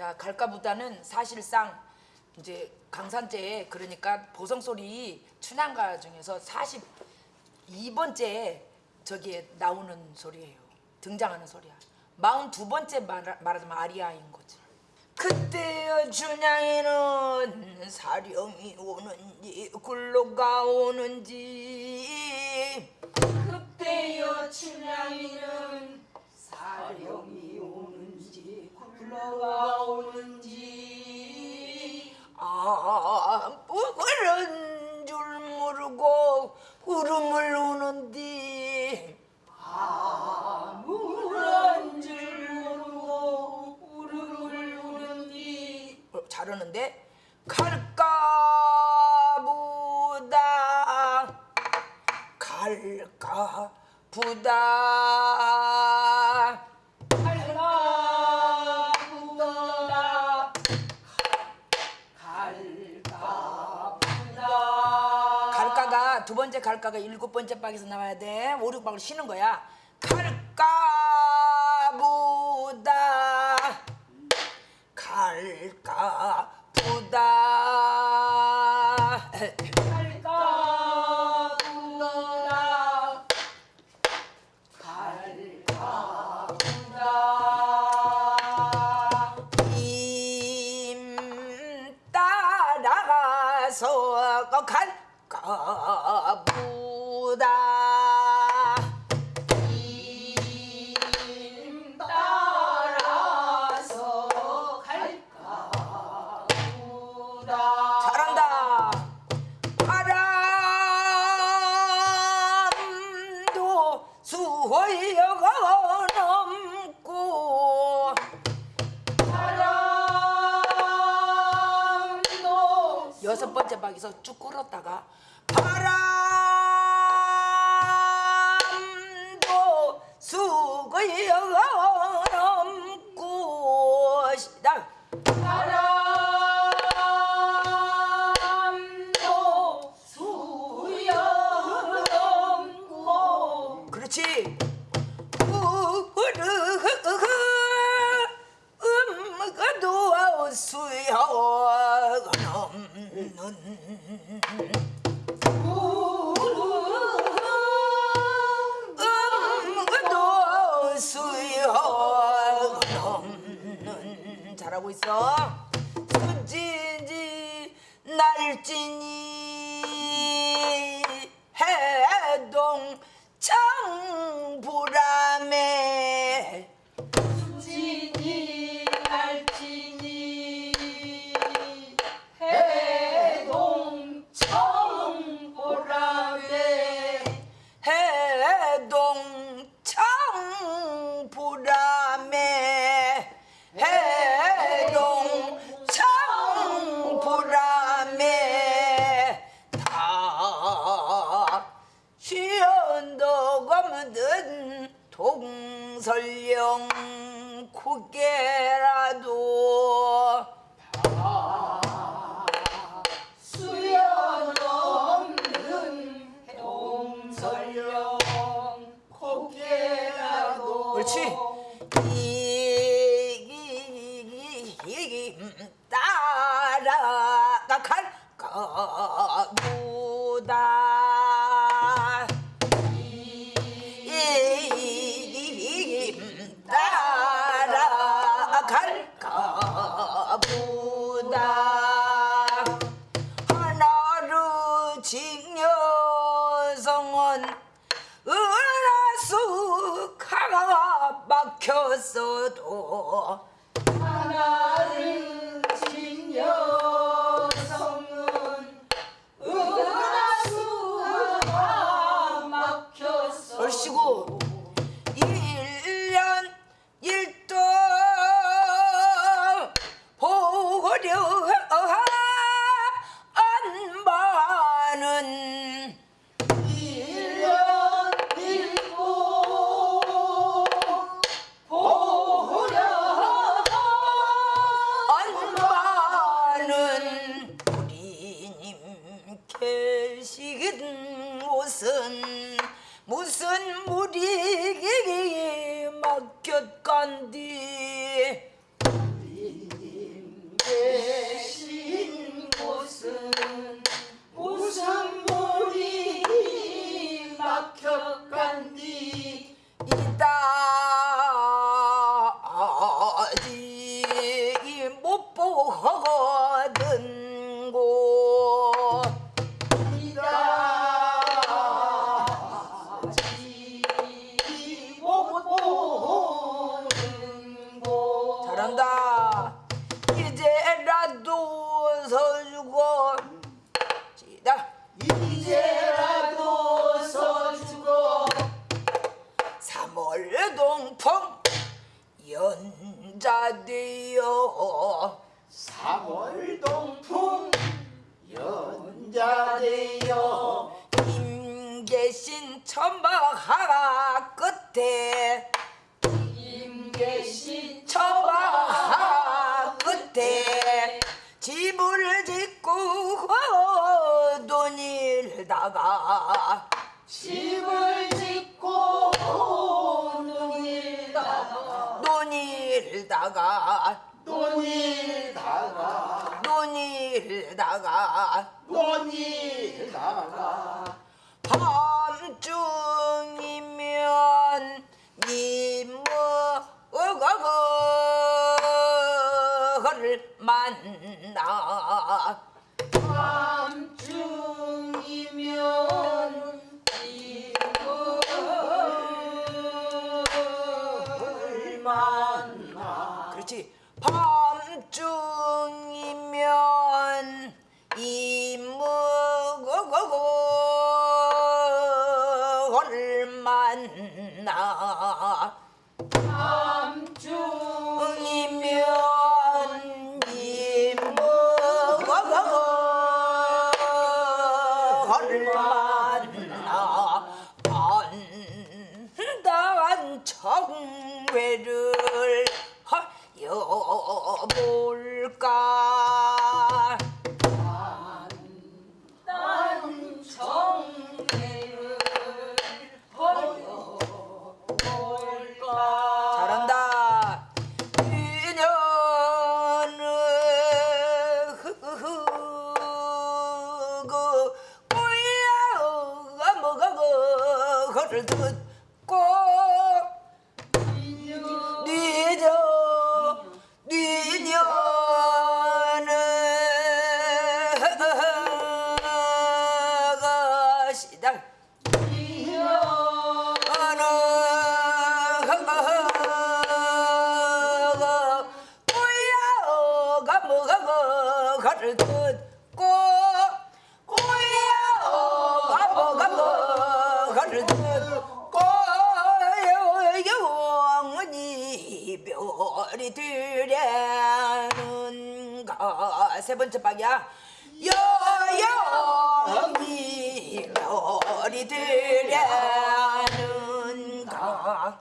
자 갈까보다는 사실상 이제 강산제 그러니까 보성소리 춘향가 중에서 42번째 저기에 나오는 소리예요. 등장하는 소리야. 42번째 말, 말하자면 아리아인 거지. 그때여 춘향이는 사령이 오는지 굴러가 오는지 그때여 춘향이는 사령이 오는지 굴러가 오는지 아, 그런 줄 모르고 울음을 우는디 아무런 줄 모르고 울음을 우는디 어, 잘하는데? 갈까 보다 갈까보다 번째 갈까가 일곱 번째 박에서 나와야 돼. 오륙 박을 쉬는 거야. 갈까보다. 갈까보다 박에서 쭉 끌었다가 날지니 고개라도 수연 없는 동설령 고개라도 옳지. 이기 따라 가 갈까 연자되어 삼월동풍 연자되어 임계신 천박하가 끝에. 임계신 천박하가 끝에. 집을 짓고 돈 일다가. 집을 짓고 다가. 논일다가. 논일다가. 논일다가 그렇지 밤중이면 그거를 듣 별이 되려는 가. 세 번째 박이야. 여영이 별이 되려는 가.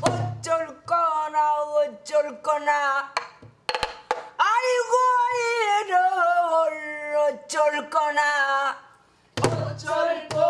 어쩔 거나 어쩔 거나. 아이고 이럴 어쩔 거나. 어쩔 거나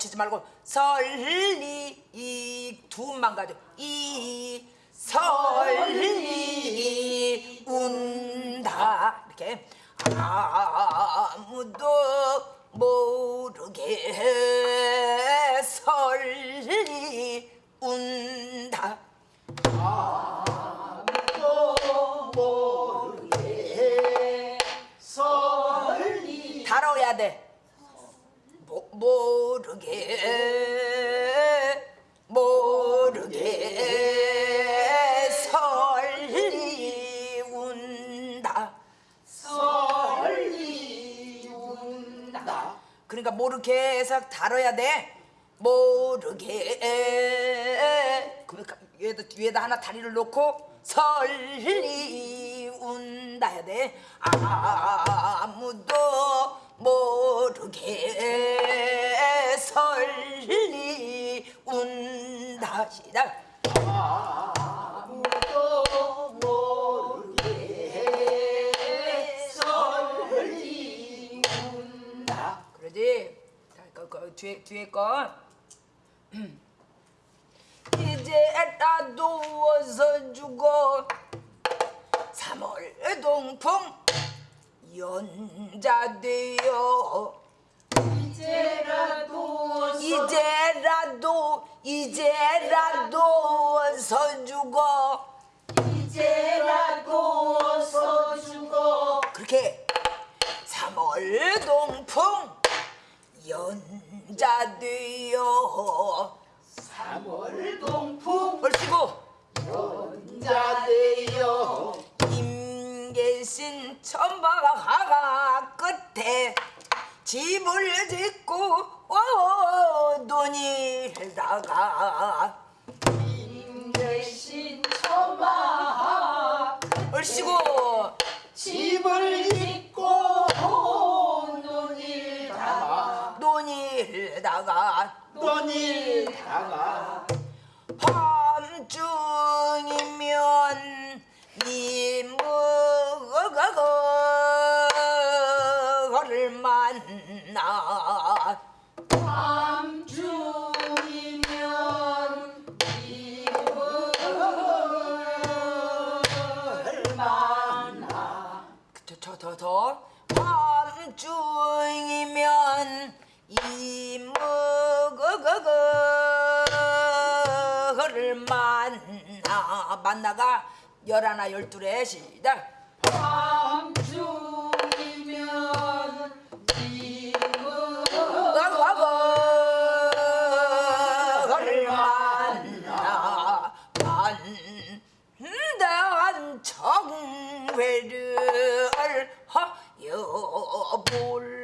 리 거치지 말고 설리 이 두만 가져. 이 설리 운다. 이렇게. 아무도 모르게 그러니까 모르게 해서 다뤄야 돼. 모르게 그러니까 위에다, 위에다 하나 다리를 놓고 설리 운다 해야 돼. 아무도 모르게 설리 운다 시작. 아 그러지? 자, 그, 그 뒤에 뒤에 거. 이제 다 누워서 죽어 3월 동풍 연자되어 이제라도 이제라도 이제라도 서 죽어 이제라도 서 죽어 그렇게 3월 동풍 연자 되어. 3월 동풍 얼씨고? 연자 되어. 임계신 천박하가 끝에 집을 짓고 오 돈이다가. 임계신 천마 얼씨고? 집을 논일 다가 밤중이면 이무거를 만나 밤중이면 이불을 만나 더더 더 밤중 만나 만나가 열하나 열둘에 시작. 밤중이면 이불을 거거를 만나 만난 정회를 하여 볼